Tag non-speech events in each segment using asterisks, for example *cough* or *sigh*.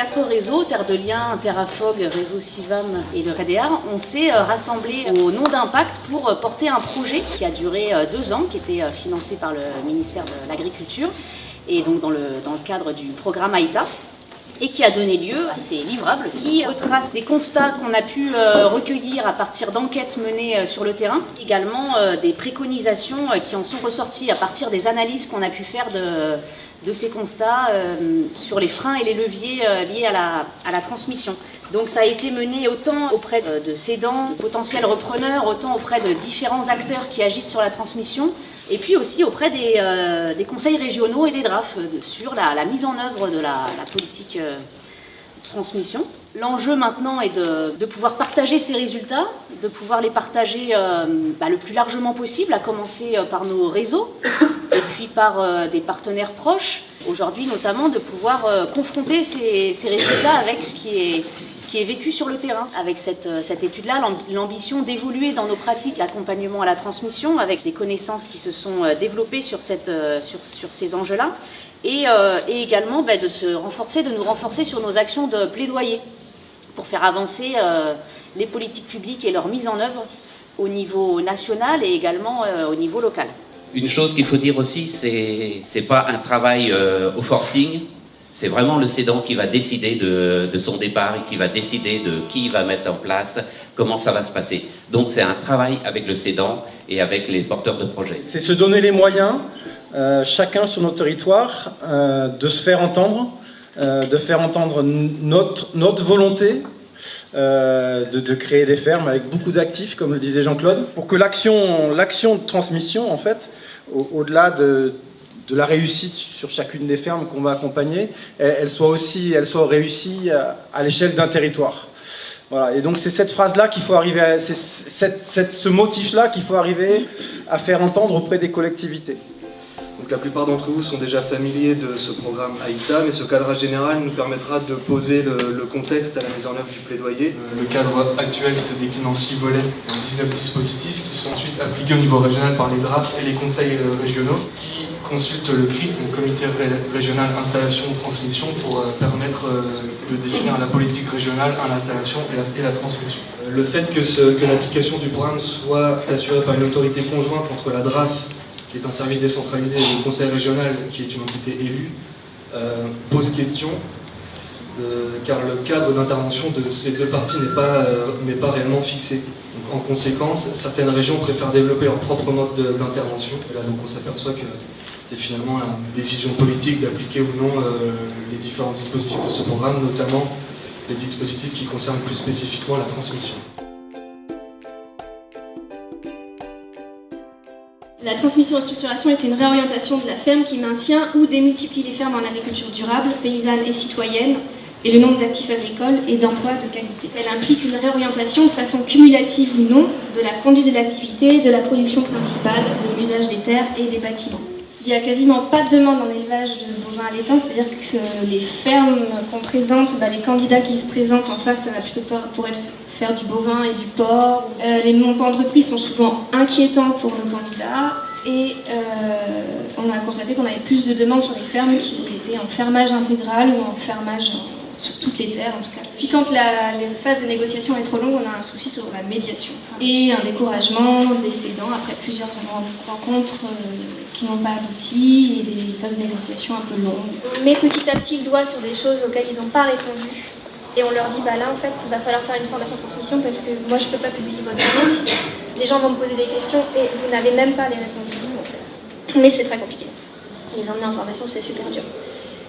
quatre réseaux, Terre de Liens, Terrafog, Réseau Civam et le REDEAR, on s'est rassemblés au nom d'Impact pour porter un projet qui a duré deux ans, qui était financé par le ministère de l'Agriculture et donc dans le, dans le cadre du programme AITA et qui a donné lieu à ces livrables qui retracent les constats qu'on a pu euh, recueillir à partir d'enquêtes menées euh, sur le terrain, également euh, des préconisations qui en sont ressorties à partir des analyses qu'on a pu faire de, ces constats sur les freins et les leviers liés à la, à la transmission. Donc ça a été mené autant auprès de cédants, de potentiels repreneurs, autant auprès de différents acteurs qui agissent sur la transmission, et puis aussi auprès des, euh, conseils régionaux et des DRAF sur la, mise en œuvre de la, politique euh, transmission. L'enjeu maintenant est de, pouvoir partager ces résultats, de pouvoir les partager euh, bah, le plus largement possible, à commencer par nos réseaux *coughs* et puis par des partenaires proches, aujourd'hui notamment de pouvoir euh, confronter ces, résultats avec ce qui, est, ce qui est vécu sur le terrain. Avec cette, euh, cette étude-là, l'ambition d'évoluer dans nos pratiques l'accompagnement à la transmission, avec les connaissances qui se sont euh, développées sur, cette, sur, sur ces enjeux-là, et, et, également bah, de se renforcer, de nous renforcer sur nos actions de plaidoyer pour faire avancer les politiques publiques et leur mise en œuvre au niveau national et également au niveau local. Une chose qu'il faut dire aussi, c'est c'est pas un travail euh, au forcing, c'est vraiment le cédant qui va décider de, de, son départ et qui va décider de qui il va mettre en place, comment ça va se passer. Donc c'est un travail avec le cédant et avec les porteurs de projets. C'est se donner les moyens, euh, chacun sur notre territoire, euh, de se faire entendre, euh, de faire entendre notre, notre volonté euh, de, de, créer des fermes avec beaucoup d'actifs, comme le disait Jean-Claude, pour que l'action de transmission, en fait, au-delà de, la réussite sur chacune des fermes qu'on va accompagner, elle, soit aussi elle soit réussie à, l'échelle d'un territoire. Voilà. Et donc c'est cette phrase-là qu'il faut arriver, à, c'est ce motif-là qu'il faut arriver à faire entendre auprès des collectivités. Donc la plupart d'entre vous sont déjà familiers de ce programme AITA, mais ce cadre général nous permettra de poser le, contexte à la mise en œuvre du plaidoyer. Le cadre actuel se décline en 6 volets, en 19 dispositifs qui sont ensuite appliqués au niveau régional par les DRAF et les conseils euh, régionaux qui consultent le CRIT, le Comité régional installation transmission, pour euh, permettre euh, de définir la politique régionale à l'installation et, la, transmission. Le fait que, que l'application du programme soit assurée par une autorité conjointe entre la DRAF qui est un service décentralisé, et le conseil régional, qui est une entité élue, euh, pose question, euh, car le cadre d'intervention de ces deux parties n'est pas, euh, pas réellement fixé. en conséquence, certaines régions préfèrent développer leur propre mode d'intervention. Et là, donc, on s'aperçoit que c'est finalement une décision politique d'appliquer ou non les différents dispositifs de ce programme, notamment les dispositifs qui concernent plus spécifiquement la transmission. La transmission en structuration est une réorientation de la ferme qui maintient ou démultiplie les fermes en agriculture durable, paysanne et citoyenne, et le nombre d'actifs agricoles et d'emplois de qualité. Elle implique une réorientation de façon cumulative ou non de la conduite de l'activité, de la production principale, de l'usage des terres et des bâtiments. Il n'y a quasiment pas de demande en élevage de bovins à l'étang, c'est-à-dire que les fermes qu'on présente, bah, les candidats qui se présentent en face, ça va plutôt pour être faire du bovin et du porc. Euh, les montants de prix sont souvent inquiétants pour nos candidats et euh, on a constaté qu'on avait plus de demandes sur les fermes qui étaient en fermage intégral ou en fermage sur toutes les terres en tout cas. Puis quand la, phase de négociation est trop longue, on a un souci sur la médiation et un découragement des cédants après plusieurs rencontres euh, qui n'ont pas abouti et des phases de négociation un peu longues. On met petit à petit le doigt sur des choses auxquelles ils n'ont pas répondu et on leur dit, bah là en fait, il va falloir faire une formation de transmission parce que moi je peux pas publier votre annonce. Les gens vont me poser des questions et vous n'avez même pas les réponses en fait. Mais c'est très compliqué. Les emmener en formation, c'est super dur.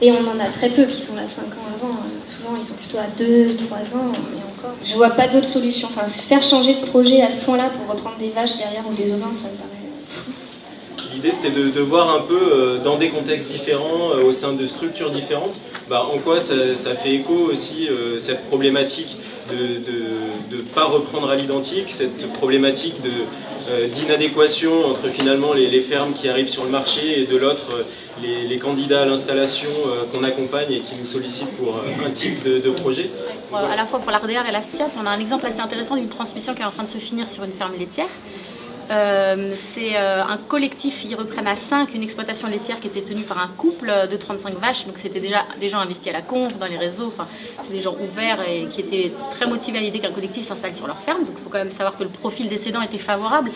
Et on en a très peu qui sont là 5 ans avant. Souvent, ils sont plutôt à 2, 3 ans et encore. Je vois pas d'autre solution. Enfin, faire changer de projet à ce point-là pour reprendre des vaches derrière ou des ovins, ça me paraît L'idée c'était de, voir un peu euh, dans des contextes différents, euh, au sein de structures différentes, bah, en quoi ça, fait écho aussi euh, cette problématique de ne pas reprendre à l'identique, cette problématique d'inadéquation entre finalement les, fermes qui arrivent sur le marché et de l'autre les, candidats à l'installation qu'on accompagne et qui nous sollicitent pour un type de, projet. À la fois pour l'ARDR et la SIAP, on a un exemple assez intéressant d'une transmission qui est en train de se finir sur une ferme laitière. Euh, c'est euh, un collectif, ils reprennent à 5 une exploitation laitière qui était tenue par un couple de 35 vaches. Donc c'était déjà des gens investis à la conf, dans les réseaux, enfin des gens ouverts et qui étaient très motivés à l'idée qu'un collectif s'installe sur leur ferme. Donc il faut quand même savoir que le profil des cédants était favorable.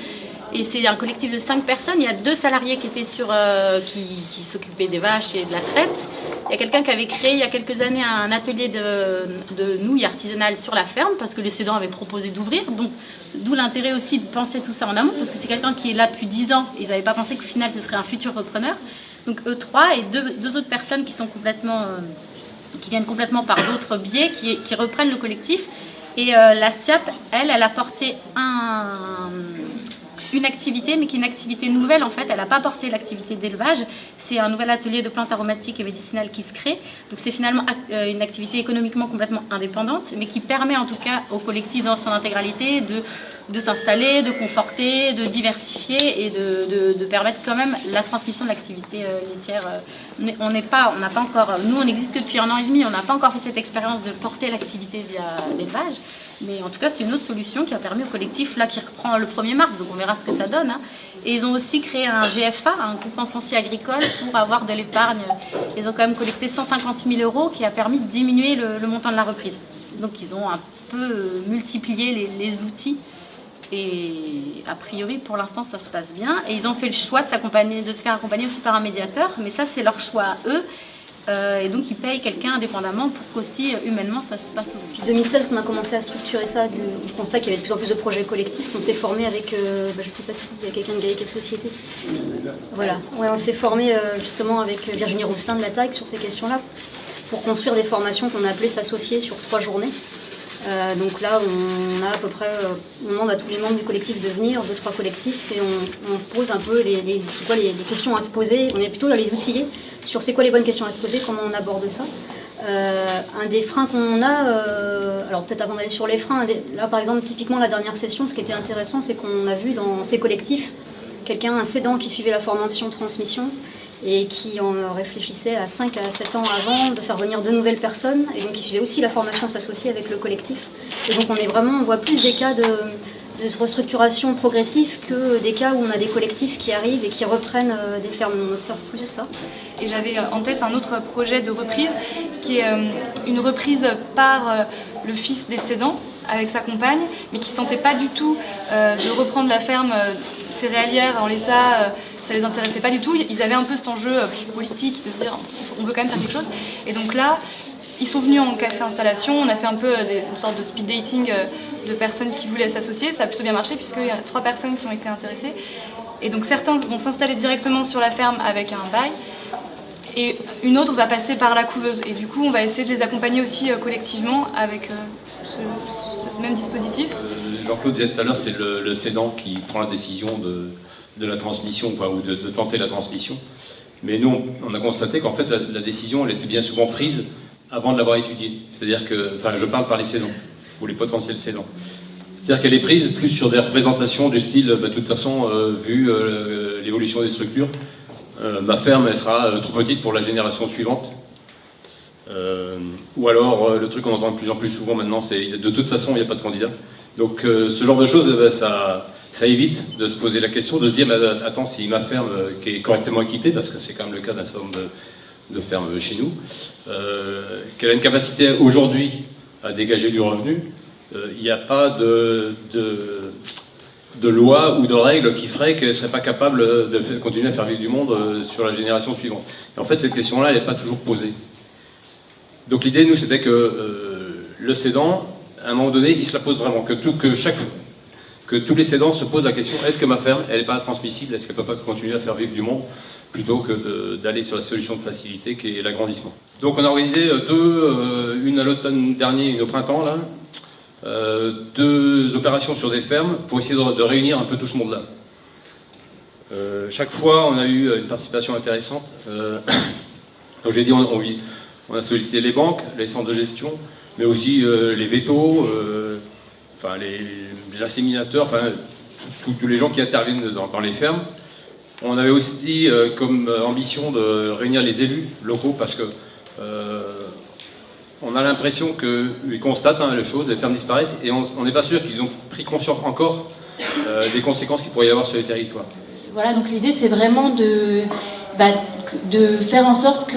Et c'est un collectif de 5 personnes. Il y a deux salariés qui étaient sur, euh, qui, s'occupaient des vaches et de la traite. Il y a quelqu'un qui avait créé il y a quelques années un atelier de, nouilles artisanales sur la ferme parce que les cédants avaient proposé d'ouvrir. Donc D'où l'intérêt aussi de penser tout ça en amont, parce que c'est quelqu'un qui est là depuis 10 ans. Ils n'avaient pas pensé qu'au final, ce serait un futur repreneur. Donc eux trois et deux, autres personnes qui sont complètement, euh, qui viennent complètement par d'autres biais, qui, qui, reprennent le collectif. Et euh, la SIAP, elle, elle a porté un, une activité, mais qui est une activité nouvelle en fait. Elle n'a pas porté l'activité d'élevage. C'est un nouvel atelier de plantes aromatiques et médicinales qui se crée. Donc c'est finalement euh, une activité économiquement complètement indépendante, mais qui permet en tout cas au collectif dans son intégralité de, de s'installer, de conforter, de diversifier et de, permettre quand même la transmission de l'activité euh, laitière. On n'est pas, on n'a pas encore, nous on n'existe que depuis un an et demi, on n'a pas encore fait cette expérience de porter l'activité via l'élevage. Mais en tout cas, c'est une autre solution qui a permis au collectif, là, qui reprend le 1er mars, donc on verra ce que ça donne. Hein. Et ils ont aussi créé un GFA, un groupement foncier agricole, pour avoir de l'épargne. Ils ont quand même collecté 150 000 euros, qui a permis de diminuer le, montant de la reprise. Donc ils ont un peu multiplié les, les outils. Et a priori, pour l'instant, ça se passe bien. Et ils ont fait le choix de, de se faire accompagner aussi par un médiateur, mais ça, c'est leur choix à eux. Euh, et donc ils payent quelqu'un indépendamment pour qu'aussi euh, humainement ça se passe. Depuis 2016 qu'on a commencé à structurer ça, du, du constat qu'il y avait de plus en plus de projets collectifs, on s'est formé avec, euh, bah, je ne sais pas s'il y a quelqu'un de Gaïque Société. Voilà, ouais, on s'est formé justement avec Virginie Rousselin de la TAC sur ces questions-là, pour construire des formations qu'on a appelées s'associer sur trois journées. Euh, donc là, on a à peu près, euh, on demande à tous les membres du collectif de venir, deux, trois collectifs, et on, pose un peu les, quoi, les, questions à se poser. On est plutôt dans les outiller sur c'est quoi les bonnes questions à se poser, comment on aborde ça. Euh, un des freins qu'on a, alors peut-être avant d'aller sur les freins, là par exemple, typiquement la dernière session, ce qui était intéressant, c'est qu'on a vu dans ces collectifs quelqu'un, un cédant qui suivait la formation transmission, et qui en réfléchissait à 5 à 7 ans avant de faire venir de nouvelles personnes. Et donc il suivait aussi la formation s'associer avec le collectif. Et donc on est vraiment on voit plus des cas de, de restructuration progressive que des cas où on a des collectifs qui arrivent et qui reprennent euh, des fermes. On observe plus ça. Et j'avais en tête un autre projet de reprise qui est euh, une reprise par euh, le fils des cédants avec sa compagne mais qui ne sentait pas du tout de reprendre la ferme céréalière en l'état ça les intéressait pas du tout. Ils avaient un peu cet enjeu politique de se dire on veut quand même faire quelque chose. Et donc là, ils sont venus en café installation, on a fait un peu des, une sorte de speed dating de personnes qui voulaient s'associer. Ça a plutôt bien marché puisqu'il y a trois personnes qui ont été intéressées. Et donc certains vont s'installer directement sur la ferme avec un bail et une autre va passer par la couveuse. Et du coup, on va essayer de les accompagner aussi collectivement avec ce, même dispositif. Euh, Jean-Claude disait tout à l'heure, c'est le, le qui prend la décision de, de la transmission, ou de, tenter la transmission. Mais nous, on, a constaté qu'en fait, la, décision, elle était bien souvent prise avant de l'avoir étudiée. C'est-à-dire que, enfin, je parle par les cédants, ou les potentiels cédants. C'est-à-dire qu'elle est prise plus sur des représentations du style, bah, de toute façon, euh, vu euh, l'évolution des structures, euh, ma ferme, elle sera trop petite pour la génération suivante. ou alors, le truc qu'on entend de plus en plus souvent maintenant, c'est de toute façon, il n'y a pas de candidat. Donc, ce genre de choses, bah, ça ça évite de se poser la question, de se dire, mais attends, si ma ferme euh, qui est correctement équipée, parce que c'est quand même le cas d'un certain nombre de, fermes chez nous, euh, qu'elle a une capacité aujourd'hui à dégager du revenu, il euh, n'y a pas de, loi ou de règle qui ferait qu'elle ne serait pas capable de continuer à faire vivre du monde sur la génération suivante. Et en fait, cette question-là, elle n'est pas toujours posée. Donc l'idée, nous, c'était que le cédant, à un moment donné, il se la pose vraiment, que, tout, que chaque que tous les cédants se posent la question est-ce que ma ferme, elle n'est pas transmissible? Est-ce qu'elle ne peut pas continuer à faire vivre du monde plutôt que d'aller sur la solution de facilité qui est l'agrandissement? Donc on a organisé deux, euh, une à l'automne dernier, une au printemps, là, euh, deux opérations sur des fermes pour essayer de, réunir un peu tout ce monde-là. Euh, chaque fois, on a eu une participation intéressante. Euh, *coughs* comme j'ai dit, on, on, a sollicité les banques, les centres de gestion, mais aussi euh, les vétos, enfin les, les inséminateurs, enfin tous les gens qui interviennent dans, les fermes. On avait aussi euh, comme ambition de réunir les élus locaux parce que euh, on a l'impression qu'ils constatent hein, les choses, les fermes disparaissent et on n'est pas sûr qu'ils ont pris conscience encore des conséquences qu'il pourrait y avoir sur les territoires. Voilà, donc l'idée c'est vraiment de, bah, de faire en sorte que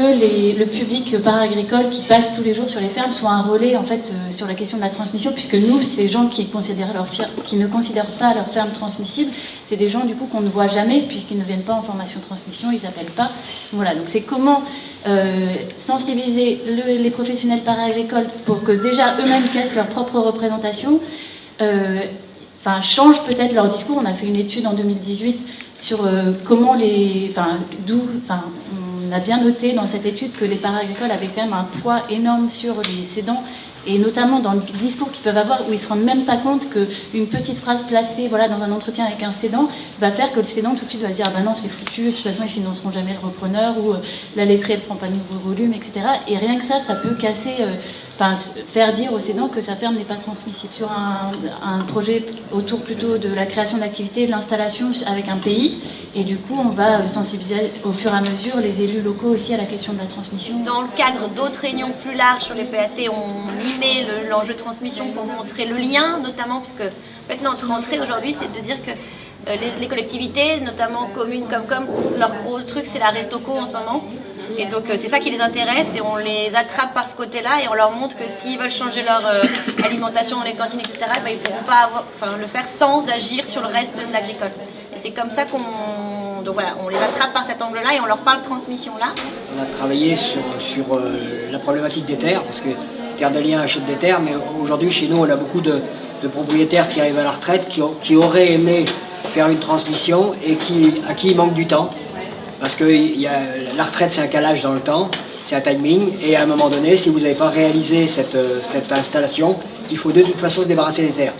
le public para-agricole qui passe tous les jours sur les fermes soit un relais en fait euh, sur la question de la transmission, puisque nous, ces gens qui ne considèrent pas leur ferme transmissible, c'est des gens du coup qu'on ne voit jamais puisqu'ils ne viennent pas en formation transmission, ils n'appellent pas. Voilà, donc c'est comment euh, sensibiliser les professionnels para-agricoles pour que déjà eux-mêmes cassent leur propre représentation. Euh, enfin, changent peut-être leur discours. On a fait une étude en 2018 sur euh, comment les, enfin, d'où, enfin, on a bien noté dans cette étude que les para-agricoles avaient quand même un poids énorme sur les cédants et notamment dans le discours qu'ils peuvent avoir où ils se rendent même pas compte qu'une petite phrase placée voilà, dans un entretien avec un cédant va faire que le cédant tout de suite va dire ah ben non c'est foutu, de toute façon ils financeront jamais le repreneur ou euh, la lettrée ne prend pas de nouveau volume, etc. Et rien que ça, ça peut casser euh, enfin, faire dire aux cédants que sa ferme n'est pas transmissible. Sur un, projet autour plutôt de la création d'activités, de l'installation avec un pays, et du coup on va sensibiliser au fur et à mesure les élus locaux aussi à la question de la transmission. Dans le cadre d'autres réunions plus larges sur les PAT, on y met l'enjeu de transmission pour montrer le lien, notamment parce que en fait, notre entrée aujourd'hui c'est de dire que euh, les, collectivités, notamment communes comme comme, leur gros truc c'est la restoco en ce moment. Et donc euh, c'est ça qui les intéresse et on les attrape par ce côté-là et on leur montre que s'ils veulent changer leur euh, alimentation les cantines, etc., ben, ils ne pourront pas le faire sans agir sur le reste de l'agricole. Et c'est comme ça qu'on les attrape par cet angle-là et on leur parle transmission là. On a travaillé sur, euh, la problématique des terres, parce que Terre de Liens achète des terres, mais aujourd'hui chez nous on a beaucoup de, propriétaires qui arrivent à la retraite, qui, qui auraient aimé faire une transmission et qui, à qui il manque du temps. Parce que la retraite, c'est un calage dans le temps, c'est un timing, et à un moment donné, si vous n'avez pas réalisé cette, euh, cette, installation, il faut de toute façon se débarrasser des terres.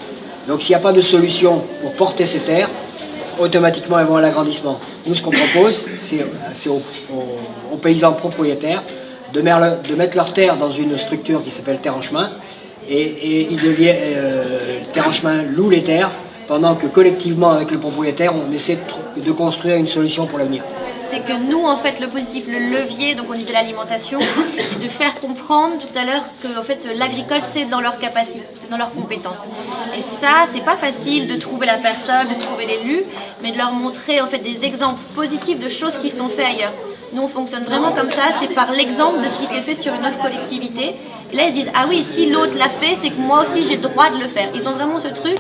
Donc s'il n'y a pas de solution pour porter ces terres, automatiquement elles vont à l'agrandissement. Nous, ce qu'on propose, c'est aux, paysans propriétaires de, mettre leurs terres dans une structure qui s'appelle terre en chemin, et, euh, terre en chemin loue les terres, pendant que collectivement avec le propriétaire, on essaie de, construire une solution pour l'avenir c'est que nous, en fait, le positif, le levier, donc on disait l'alimentation, *coughs* et de faire comprendre tout à l'heure que en fait, l'agricole, c'est dans leur capacité, dans leurs compétences. Et ça, c'est pas facile de trouver la personne, de trouver l'élu, mais de leur montrer en fait des exemples positifs de choses qui sont faites ailleurs. Nous, on fonctionne vraiment comme ça, c'est par l'exemple de ce qui s'est fait sur une autre collectivité. Et là, ils disent, ah oui, si l'autre l'a fait, c'est que moi aussi, j'ai le droit de le faire. Ils ont vraiment ce truc.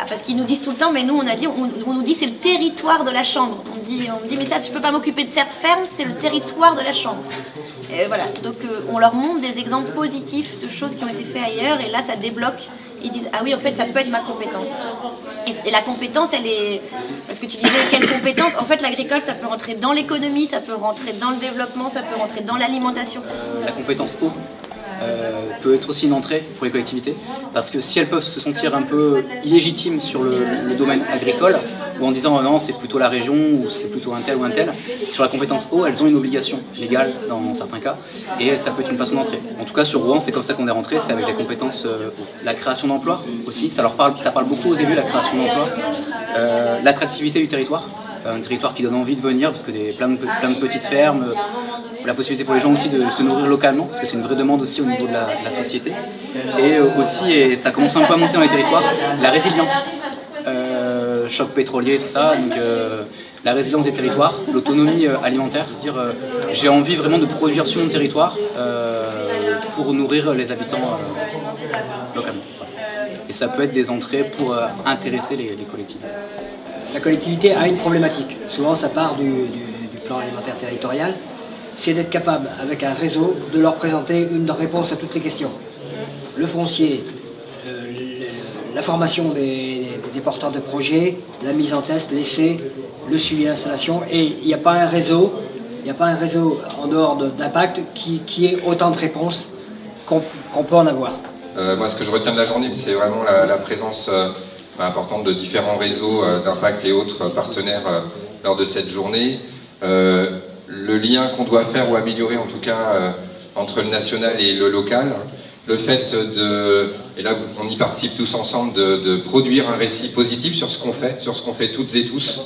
Ah, parce qu'ils nous disent tout le temps, mais nous on a dit, on, nous dit c'est le territoire de la chambre. On dit, on dit mais ça je peux pas m'occuper de cette ferme, c'est le territoire de la chambre. Et voilà, donc euh, on leur montre des exemples positifs de choses qui ont été faites ailleurs, et là ça débloque. Ils disent ah oui en fait ça peut être ma compétence. Et, la compétence elle est parce que tu disais quelle compétence? En fait l'agricole ça peut rentrer dans l'économie, ça peut rentrer dans le développement, ça peut rentrer dans l'alimentation. La compétence eau peut être aussi une entrée pour les collectivités, parce que si elles peuvent se sentir un peu illégitimes sur le, domaine agricole, ou en disant non c'est plutôt la région, ou c'est plutôt un tel ou un tel, sur la compétence eau, elles ont une obligation légale dans certains cas, et ça peut être une façon d'entrer. En tout cas sur Rouen c'est comme ça qu'on est rentré, c'est avec les compétences, euh, la création d'emplois aussi, ça leur parle, ça parle beaucoup aux élus la création d'emplois, euh, l'attractivité du territoire, un territoire qui donne envie de venir parce que des, plein, de, petites fermes, la possibilité pour les gens aussi de se nourrir localement, parce que c'est une vraie demande aussi au niveau de la, société. Et euh, aussi, et ça commence un peu à monter dans les territoires, la résilience. Euh, choc pétrolier, tout ça, donc euh, la résilience des territoires, l'autonomie alimentaire, dire j'ai envie vraiment de produire sur mon territoire pour nourrir les habitants localement. Et ça peut être des entrées pour intéresser les, collectivités. La collectivité a une problématique. Souvent, ça part du plan alimentaire territorial c'est d'être capable, avec un réseau, de leur présenter une réponse à toutes les questions. Le foncier, euh, la formation des, porteurs de projets, la mise en test, l'essai, le suivi d'installation, et il n'y a pas un réseau, il n'y a pas un réseau en dehors d'impact qui, qui ait autant de réponses qu'on peut en avoir. Euh, moi, ce que je retiens de la journée, c'est vraiment la, présence euh, importante de différents réseaux d'impact et autres partenaires lors de cette journée le lien qu'on doit faire ou améliorer en tout cas euh, entre le national et le local, le fait de, et là on y participe tous ensemble, de, produire un récit positif sur ce qu'on fait, sur ce qu'on fait toutes et tous.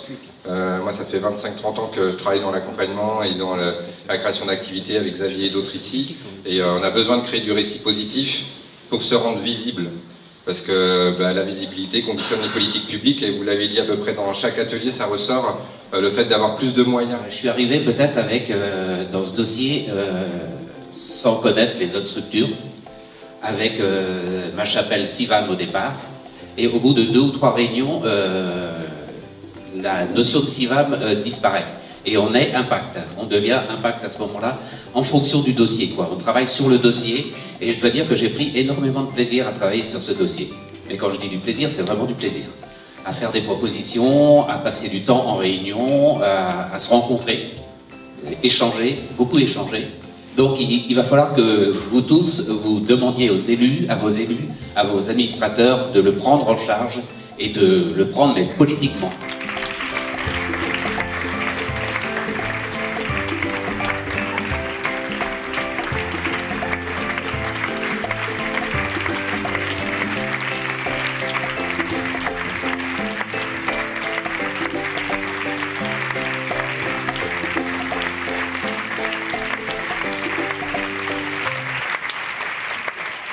Euh, moi ça fait 25-30 ans que je travaille dans l'accompagnement et dans la création d'activités avec Xavier et d'autres ici, et euh, on a besoin de créer du récit positif pour se rendre visible. Parce que bah, la visibilité conditionne les politiques publiques, et vous l'avez dit à peu près dans chaque atelier, ça ressort, euh, le fait d'avoir plus de moyens. Je suis arrivé peut-être avec, euh, dans ce dossier, euh, sans connaître les autres structures, avec ma chapelle Sivam au départ, et au bout de deux ou trois réunions, la notion de Sivam disparaît. Et on est impact, on devient impact à ce moment-là, en fonction du dossier. On travaille sur le dossier, et je dois dire que j'ai pris énormément de plaisir à travailler sur ce dossier. Mais quand je dis du plaisir, c'est vraiment du plaisir. À faire des propositions, à passer du temps en réunion, à, se rencontrer, échanger, beaucoup échanger. Donc il, il, va falloir que vous tous, vous demandiez aux élus, à vos élus, à vos administrateurs de le prendre en charge et de le prendre mais politiquement.